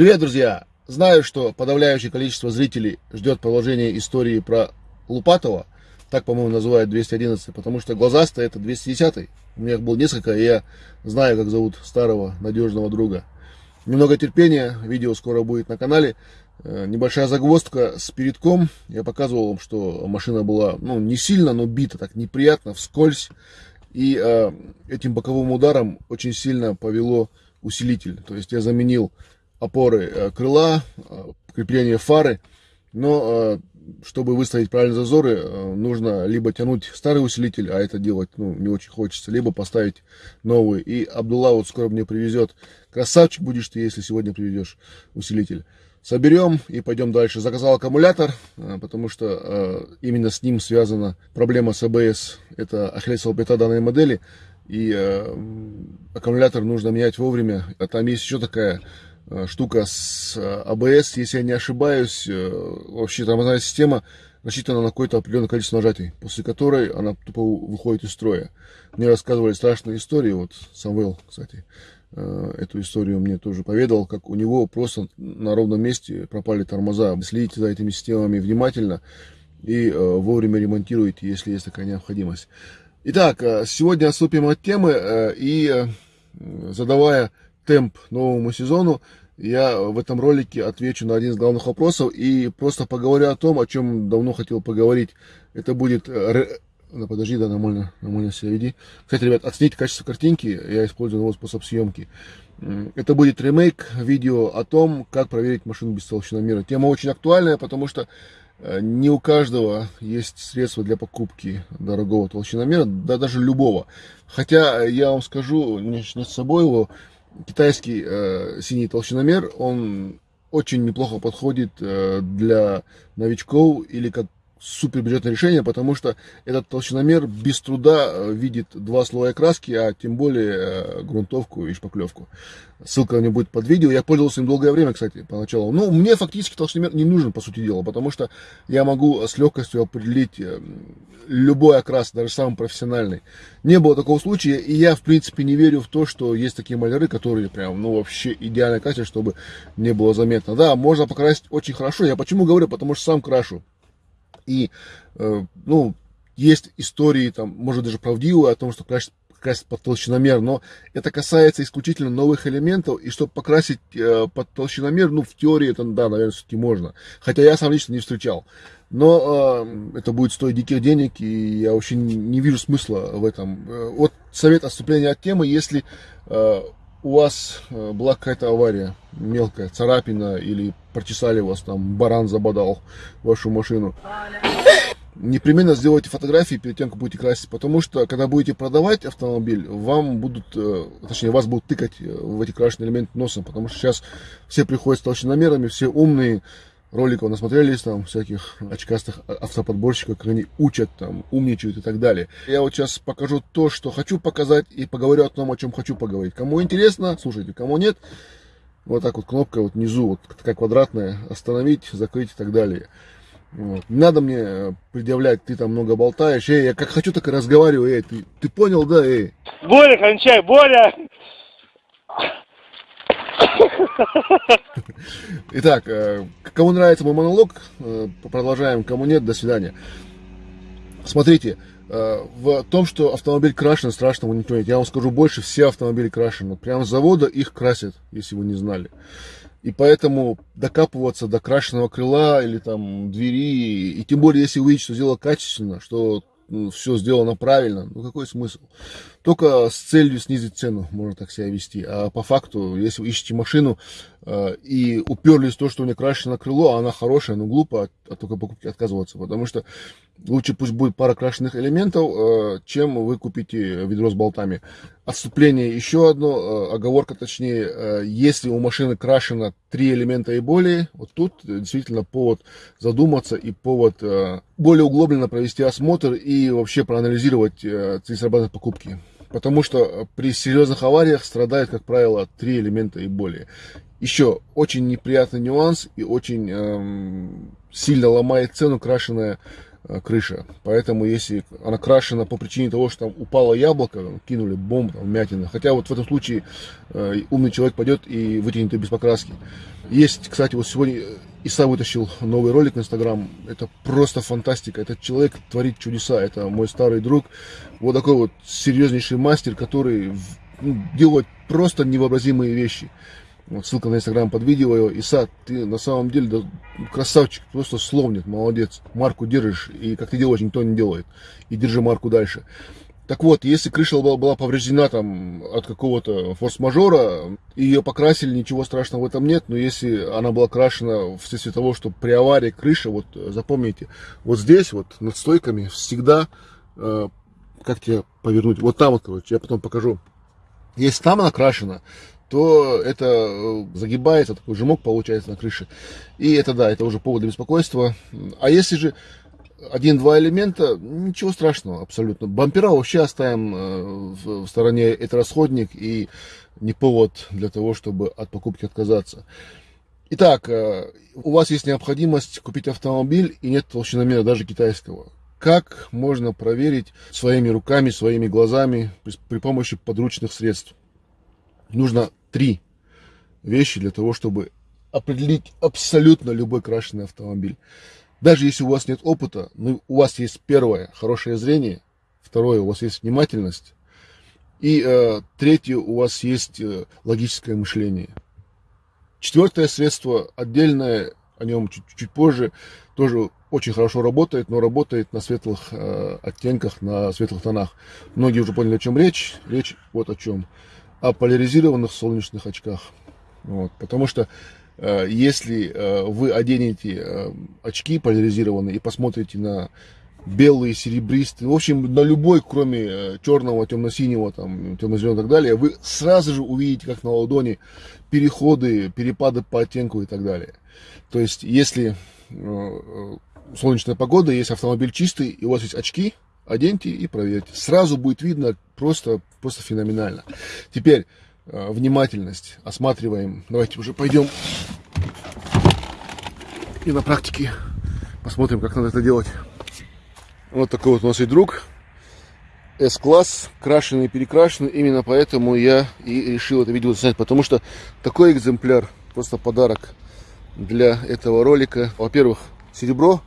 Привет, друзья! Знаю, что подавляющее количество зрителей ждет продолжения истории про Лупатова. Так, по-моему, называют 211, потому что глазастый это 210. У меня их было несколько, и я знаю, как зовут старого надежного друга. Немного терпения, видео скоро будет на канале. Э, небольшая загвоздка с передком. Я показывал вам, что машина была, ну, не сильно, но бита, так неприятно, вскользь. И э, этим боковым ударом очень сильно повело усилитель. То есть я заменил опоры э, крыла, э, крепление фары. Но э, чтобы выставить правильные зазоры, нужно либо тянуть старый усилитель, а это делать ну, не очень хочется, либо поставить новый. И Абдулла вот скоро мне привезет. Красавчик будешь ты, если сегодня привезешь усилитель. Соберем и пойдем дальше. Заказал аккумулятор, потому что именно с ним связана проблема с АБС. Это ахиллесова пята данной модели. И аккумулятор нужно менять вовремя. А там есть еще такая штука с ABS, э, если я не ошибаюсь, э, вообще тормозная система рассчитана на какое-то определенное количество нажатий, после которой она тупо выходит из строя. Мне рассказывали страшные истории, вот Самвел, кстати, эту историю мне тоже поведал, как у него просто на ровном месте пропали тормоза. Следите за этими системами внимательно и вовремя ремонтируйте, если есть такая необходимость. Итак, сегодня отступим от темы и задавая темп новому сезону, я в этом ролике отвечу на один из главных вопросов и просто поговорю о том, о чем давно хотел поговорить. Это будет... Э, ну, подожди, да, нормально, нормально себя веди. Кстати, ребят, оцените качество картинки, я использую новый способ съемки. Это будет ремейк видео о том, как проверить машину без толщиномера. Тема очень актуальная, потому что э, не у каждого есть средства для покупки дорогого толщиномера, да даже любого. Хотя я вам скажу, не с собой его китайский э, синий толщиномер, он очень неплохо подходит э, для новичков или супер бюджетное решение, потому что этот толщиномер без труда э, видит два слоя краски, а тем более э, грунтовку и шпаклевку. Ссылка у меня будет под видео. Я пользовался им долгое время, кстати, поначалу. Ну, мне фактически толщиномер не нужен, по сути дела, потому что я могу с легкостью определить э, любой окрас, даже самый профессиональный. Не было такого случая, и я, в принципе, не верю в то, что есть такие маляры, которые прям, ну, вообще идеально красят, чтобы не было заметно. Да, можно покрасить очень хорошо. Я почему говорю? Потому что сам крашу. И, э, ну, есть истории, там, может даже правдивые, о том, что красить, красить под толщиномер, но это касается исключительно новых элементов, и чтобы покрасить э, под толщиномер, ну, в теории это, да, наверное, все-таки можно. Хотя я сам лично не встречал. Но э, это будет стоить диких денег, и я вообще не, не вижу смысла в этом. Э, вот совет отступления от темы, если э, у вас э, была какая-то авария, мелкая, царапина, или прочесали вас, там, баран забодал вашу машину, непременно сделайте фотографии перед тем, как будете красить, потому что, когда будете продавать автомобиль, вам будут, э, точнее, вас будут тыкать э, в эти крашеные элементы носом, потому что сейчас все приходят с толщиномерами, все умные, роликов насмотрелись, там, всяких очкастых автоподборщиков, как они учат, там, умничают и так далее. Я вот сейчас покажу то, что хочу показать, и поговорю о том, о чем хочу поговорить. Кому интересно, слушайте, кому нет, вот так вот кнопка вот внизу, вот такая квадратная, остановить, закрыть и так далее. Вот. Не надо мне предъявлять, ты там много болтаешь, эй, я как хочу, так и разговариваю, эй, ты, ты понял, да, эй? Боря, кончай, Боря! Итак, э, кому нравится мой монолог, э, продолжаем, кому нет, до свидания. Смотрите, э, в том, что автомобиль крашен, страшного ничего нет. Я вам скажу больше, все автомобили крашены. Прямо с завода их красят, если вы не знали. И поэтому докапываться до крашеного крыла или там двери, и тем более, если увидеть, что сделано качественно, что все сделано правильно, ну какой смысл? Только с целью снизить цену можно так себя вести. А по факту, если вы ищете машину э, и уперлись в то, что у нее крашено крыло, а она хорошая, ну глупо от, от такой покупки отказываться, потому что лучше пусть будет пара крашенных элементов, э, чем вы купите ведро с болтами. Отступление еще одно, э, оговорка точнее, э, если у машины крашено три элемента и более, вот тут действительно повод задуматься и повод более углубленно провести осмотр и вообще проанализировать целесообразность покупки. Потому что при серьезных авариях страдают, как правило, три элемента и более. Еще очень неприятный нюанс и очень эм, сильно ломает цену крашеная крыша. Поэтому если она крашена по причине того, что там упало яблоко, кинули бомбу, там, вмятина. Хотя вот в этом случае э, умный человек пойдет и вытянет ее без покраски. Есть, кстати, вот сегодня Иса вытащил новый ролик на Инстаграм. Это просто фантастика. Этот человек творит чудеса. Это мой старый друг. Вот такой вот серьезнейший мастер, который ну, делает просто невообразимые вещи. Вот ссылка на инстаграм под видео. Иса, ты на самом деле красавчик, просто слов нет, молодец. Марку держишь, и как ты делаешь, никто не делает. И держи марку дальше. Так вот, если крыша была, была повреждена там от какого-то форс-мажора, ее покрасили, ничего страшного в этом нет, но если она была крашена вследствие того, что при аварии крыша, вот запомните, вот здесь вот над стойками всегда, э, как тебе повернуть, вот там вот, короче, я потом покажу. Если там она крашена, то это э, загибается, такой жмок получается на крыше. И это, да, это уже повод для беспокойства. А если же один-два элемента, ничего страшного абсолютно. Бампера вообще оставим э, в стороне, это расходник и не повод для того, чтобы от покупки отказаться. Итак, э, у вас есть необходимость купить автомобиль и нет толщиномера даже китайского. Как можно проверить своими руками, своими глазами при, при помощи подручных средств? Нужно три вещи для того, чтобы определить абсолютно любой крашеный автомобиль. Даже если у вас нет опыта, ну, у вас есть первое, хорошее зрение, второе, у вас есть внимательность, и э, третье, у вас есть э, логическое мышление. Четвертое средство, отдельное, о нем чуть, чуть позже, тоже очень хорошо работает, но работает на светлых э, оттенках, на светлых тонах. Многие уже поняли, о чем речь. Речь вот о чем о поляризированных солнечных очках. Вот, потому что э, если э, вы оденете э, очки поляризированные и посмотрите на белые, серебристые, в общем, на любой, кроме э, черного, темно-синего, там, темно-зеленого и так далее, вы сразу же увидите, как на ладони, переходы, перепады по оттенку и так далее. То есть, если э, э солнечная погода, есть автомобиль чистый, и у вас есть очки, оденьте и проверьте. Сразу будет видно просто, просто феноменально. Теперь э, внимательность. Осматриваем. Давайте уже пойдем и на практике посмотрим, как надо это делать. Вот такой вот у нас и друг. S-класс, крашеный и перекрашенный. Именно поэтому я и решил это видео снять, потому что такой экземпляр, просто подарок для этого ролика. Во-первых, серебро,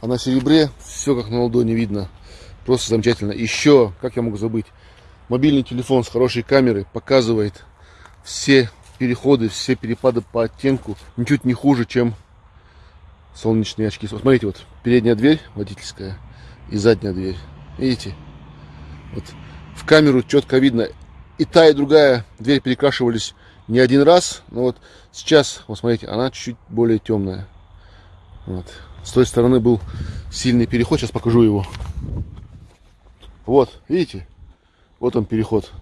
а на серебре все как на ладони видно. Просто замечательно. Еще, как я могу забыть, мобильный телефон с хорошей камерой показывает все переходы, все перепады по оттенку ничуть не хуже, чем солнечные очки. Смотрите, вот передняя дверь водительская и задняя дверь. Видите? Вот в камеру четко видно. И та, и другая дверь перекрашивались не один раз. Но вот сейчас, вот смотрите, она чуть-чуть более темная. Вот. С той стороны был сильный переход. Сейчас покажу его. Вот, видите? Вот он переход.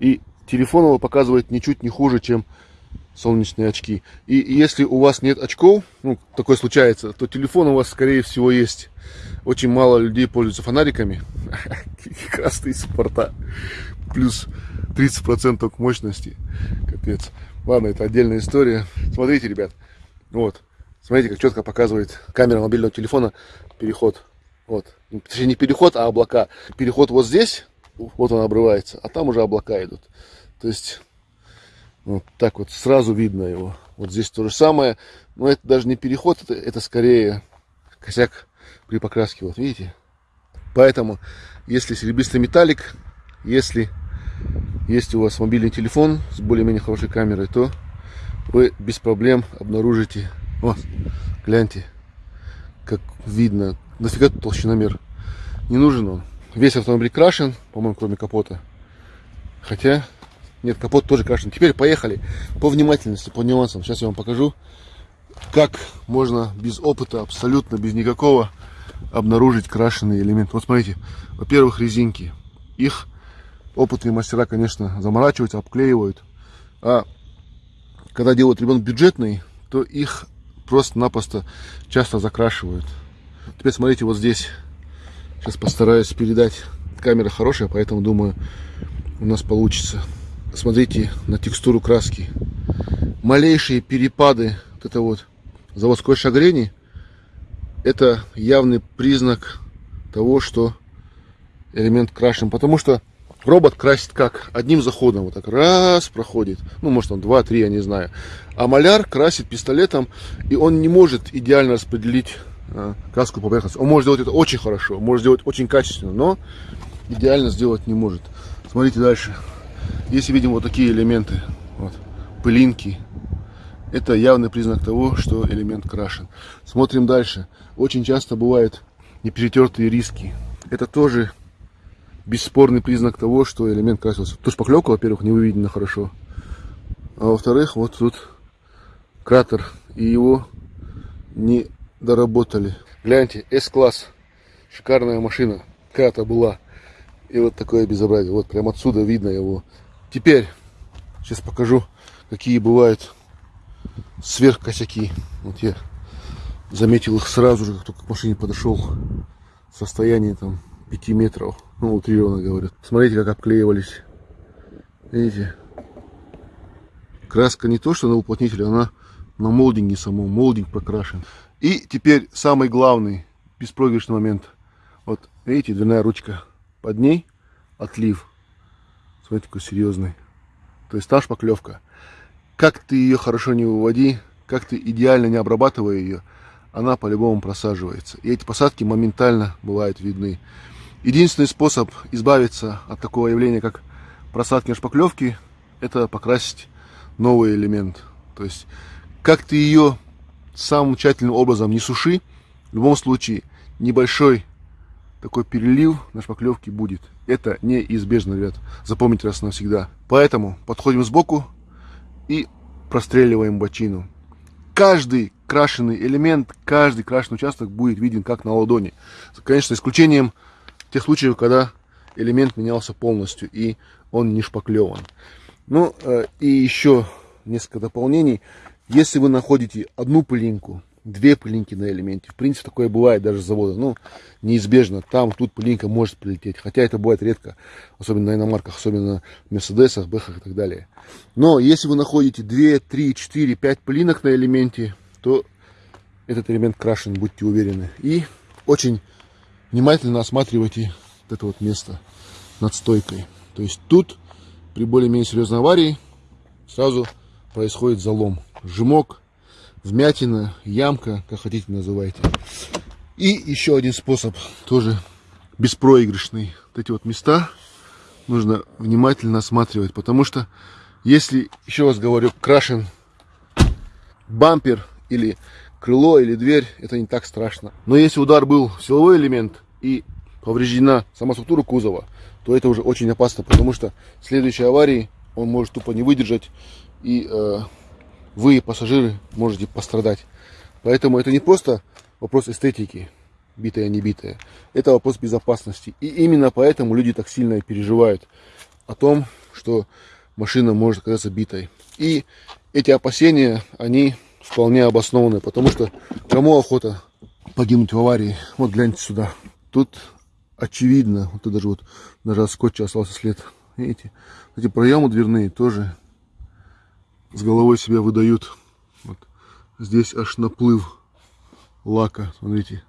И телефон его показывает ничуть не хуже, чем солнечные очки. И если у вас нет очков, ну, такое случается, то телефон у вас, скорее всего, есть. Очень мало людей пользуются фонариками. Красные суппорта. Плюс 30% мощности. Капец. Ладно, это отдельная история. Смотрите, ребят. Вот. Смотрите, как четко показывает камера мобильного телефона переход вот. Точнее, не переход, а облака. Переход вот здесь, вот он обрывается, а там уже облака идут. То есть, вот так вот сразу видно его. Вот здесь то же самое. Но это даже не переход, это, это скорее косяк при покраске. Вот видите? Поэтому, если серебристый металлик, если есть у вас мобильный телефон с более-менее хорошей камерой, то вы без проблем обнаружите. Вот, гляньте, как видно, нафига тут толщиномер? Не нужен он. Весь автомобиль крашен, по-моему, кроме капота. Хотя, нет, капот тоже крашен. Теперь поехали по внимательности, по нюансам. Сейчас я вам покажу, как можно без опыта, абсолютно без никакого, обнаружить крашеный элемент. Вот смотрите, во-первых, резинки. Их опытные мастера, конечно, заморачиваются, обклеивают. А когда делают ремонт бюджетный, то их просто-напросто часто закрашивают. Теперь смотрите, вот здесь. Сейчас постараюсь передать. Камера хорошая, поэтому думаю, у нас получится. Смотрите на текстуру краски. Малейшие перепады, вот это вот заводской шагрени, это явный признак того, что элемент крашен. Потому что робот красит как? Одним заходом. Вот так раз проходит. Ну, может, он два-три, я не знаю. А маляр красит пистолетом, и он не может идеально распределить краску по поверхности. Он может сделать это очень хорошо, может сделать очень качественно, но идеально сделать не может. Смотрите дальше. Если видим вот такие элементы, вот, пылинки, это явный признак того, что элемент крашен. Смотрим дальше. Очень часто бывают неперетертые риски. Это тоже бесспорный признак того, что элемент красился. Тут шпаклевка, во-первых, не выведена хорошо. А во-вторых, вот тут кратер, и его не доработали. Гляньте, S-класс, шикарная машина, когда-то была. И вот такое безобразие, вот прям отсюда видно его. Теперь, сейчас покажу, какие бывают сверхкосяки. Вот я заметил их сразу же, как только к машине подошел. Состояние там 5 метров. Ну, утрированно говорят. Смотрите, как обклеивались. Видите? Краска не то, что на уплотнителе, она на молдинге самом. Молдинг прокрашен. И теперь самый главный беспроигрышный момент. Вот, видите, дверная ручка. Под ней отлив. Смотрите, какой серьезный. То есть там шпаклевка. Как ты ее хорошо не выводи, как ты идеально не обрабатывая ее, она по-любому просаживается. И эти посадки моментально бывают видны. Единственный способ избавиться от такого явления, как просадки шпаклевки, это покрасить новый элемент. То есть, как ты ее самым тщательным образом не суши, в любом случае небольшой такой перелив на шпаклевке будет. Это неизбежно, ребят. Запомните раз навсегда. Поэтому подходим сбоку и простреливаем бочину. Каждый крашеный элемент, каждый крашеный участок будет виден как на ладони. Конечно, исключением тех случаев, когда элемент менялся полностью и он не шпаклеван. Ну э, и еще несколько дополнений. Если вы находите одну пылинку, две пылинки на элементе, в принципе такое бывает даже с завода, ну неизбежно, там, тут пылинка может прилететь, хотя это бывает редко, особенно на иномарках, особенно на Мерседесах, Бэхах и так далее. Но если вы находите 2, 3, 4, 5 пылинок на элементе, то этот элемент крашен, будьте уверены. И очень внимательно осматривайте вот это вот место над стойкой. То есть тут при более-менее серьезной аварии сразу происходит залом. Жмок, вмятина, ямка, как хотите называйте. И еще один способ, тоже беспроигрышный. Вот эти вот места нужно внимательно осматривать, потому что если, еще раз говорю, крашен бампер или крыло или дверь, это не так страшно. Но если удар был силовой элемент и повреждена сама структура кузова, то это уже очень опасно, потому что в следующей аварии он может тупо не выдержать, и э, вы, пассажиры, можете пострадать. Поэтому это не просто вопрос эстетики, битая, не битая. Это вопрос безопасности. И именно поэтому люди так сильно переживают о том, что машина может оказаться битой. И эти опасения, они вполне обоснованы, потому что кому охота погибнуть в аварии? Вот гляньте сюда. Тут очевидно, вот даже вот даже от скотча остался след. Видите? Эти проемы дверные тоже с головой себя выдают. Вот. Здесь аж наплыв лака, смотрите.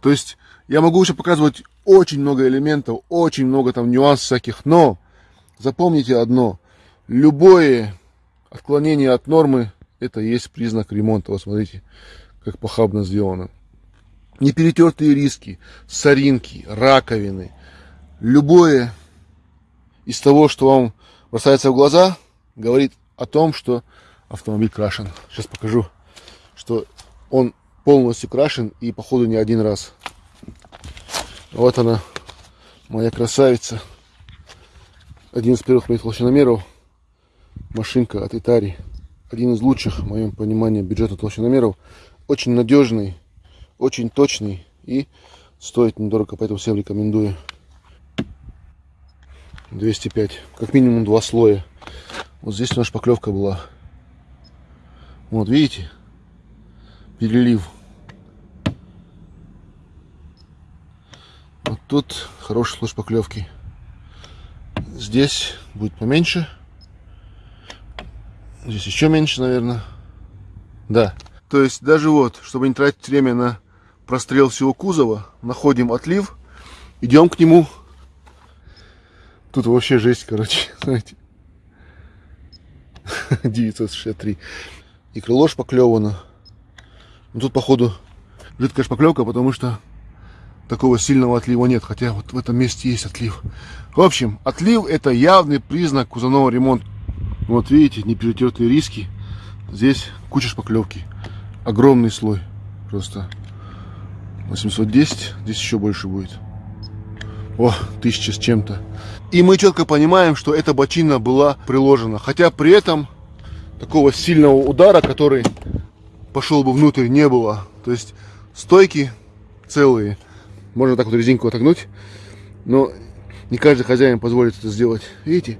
То есть я могу еще показывать очень много элементов, очень много там нюансов всяких, но запомните одно. Любое отклонение от нормы это есть признак ремонта. Вот смотрите, как похабно сделано. Неперетертые риски, соринки, раковины. Любое из того, что вам бросается в глаза, говорит о том, что автомобиль крашен. Сейчас покажу, что он полностью крашен и походу не один раз. Вот она, моя красавица. Один из первых моих толщиномеров. Машинка от Итари один из лучших, в моем понимании, бюджетных толщиномеров. Очень надежный, очень точный и стоит недорого, поэтому всем рекомендую. 205. Как минимум два слоя. Вот здесь у нас шпаклевка была. Вот, видите? Перелив. Вот тут хороший слой шпаклевки. Здесь будет поменьше. Здесь еще меньше, наверное. Да. То есть даже вот, чтобы не тратить время на прострел всего кузова, находим отлив, идем к нему. Тут вообще жесть, короче, знаете. 963. И крыло шпаклевано. Ну, тут, походу, жидкая шпаклевка, потому что такого сильного отлива нет. Хотя вот в этом месте есть отлив. В общем, отлив это явный признак кузовного ремонта. Вот видите, не перетертые риски. Здесь куча шпаклевки. Огромный слой. Просто 810. Здесь еще больше будет. О, тысяча с чем-то. И мы четко понимаем, что эта бочина была приложена. Хотя при этом такого сильного удара, который пошел бы внутрь, не было. То есть стойки целые. Можно так вот резинку отогнуть. Но не каждый хозяин позволит это сделать. Видите?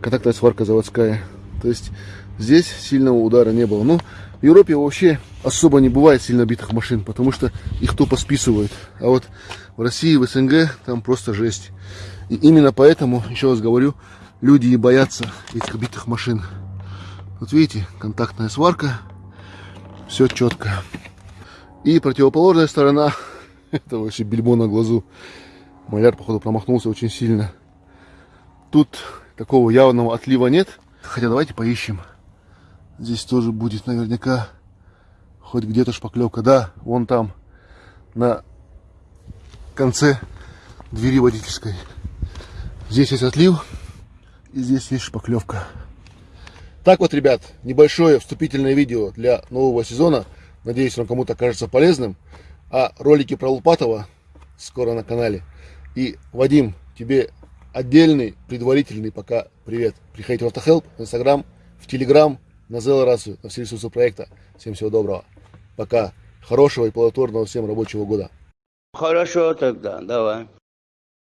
Контактная сварка заводская. То есть здесь сильного удара не было. Но в Европе вообще особо не бывает сильно битых машин, потому что их тупо списывают. А вот в России, в СНГ там просто жесть. И именно поэтому, еще раз говорю, люди и боятся этих битых машин. Вот видите, контактная сварка, все четко. И противоположная сторона, это вообще бельмо на глазу. Маляр, походу, промахнулся очень сильно. Тут такого явного отлива нет. Хотя давайте поищем. Здесь тоже будет наверняка хоть где-то шпаклевка. Да, вон там, на конце двери водительской. Здесь есть отлив, и здесь есть шпаклевка. Так вот, ребят, небольшое вступительное видео для нового сезона. Надеюсь, он кому-то кажется полезным. А ролики про Лупатова скоро на канале. И, Вадим, тебе отдельный, предварительный пока привет. Приходите в Автохелп, в Инстаграм, в Телеграм, на Зелорацию, на все ресурсы проекта. Всем всего доброго. Пока. Хорошего и плодотворного всем рабочего года. Хорошо тогда, давай.